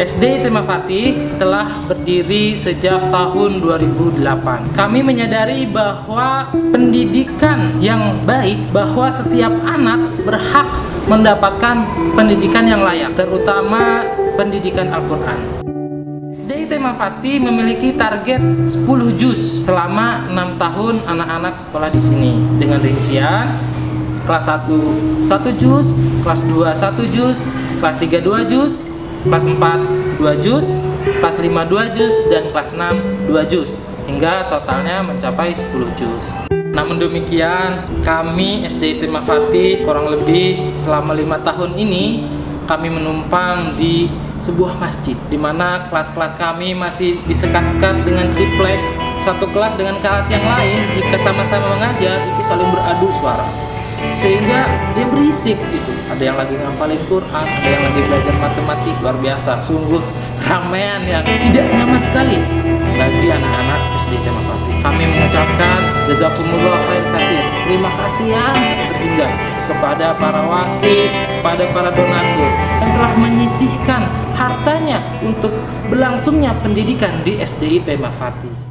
SD Tema Fatih telah berdiri sejak tahun 2008. Kami menyadari bahwa pendidikan yang baik, bahwa setiap anak berhak mendapatkan pendidikan yang layak, terutama pendidikan Al-Quran. SD Tema Fatih memiliki target 10 juz selama 6 tahun anak-anak sekolah di sini dengan rincian kelas 1 1 juz, kelas 2 1 juz, kelas 3 2 juz, kelas 4 2 juz, kelas 5 2 juz, dan kelas 6 2 juz hingga totalnya mencapai 10 juz namun demikian kami SD Terima Fatih kurang lebih selama lima tahun ini kami menumpang di sebuah masjid di mana kelas-kelas kami masih disekat-sekat dengan triplek satu kelas dengan kelas yang lain jika sama-sama mengajar itu saling beradu suara sehingga dia berisik gitu. Ada yang lagi ngapalin Quran ada yang lagi belajar matematik luar biasa. Sungguh ramean yang tidak nyaman sekali bagi anak-anak SD Jamaah Fatih kami mengucapkan jazakumullah khair kasih. Terima kasih yang terhingga kepada para wakil kepada para donatur yang telah menyisihkan hartanya untuk berlangsungnya pendidikan di SDI Tema Fatih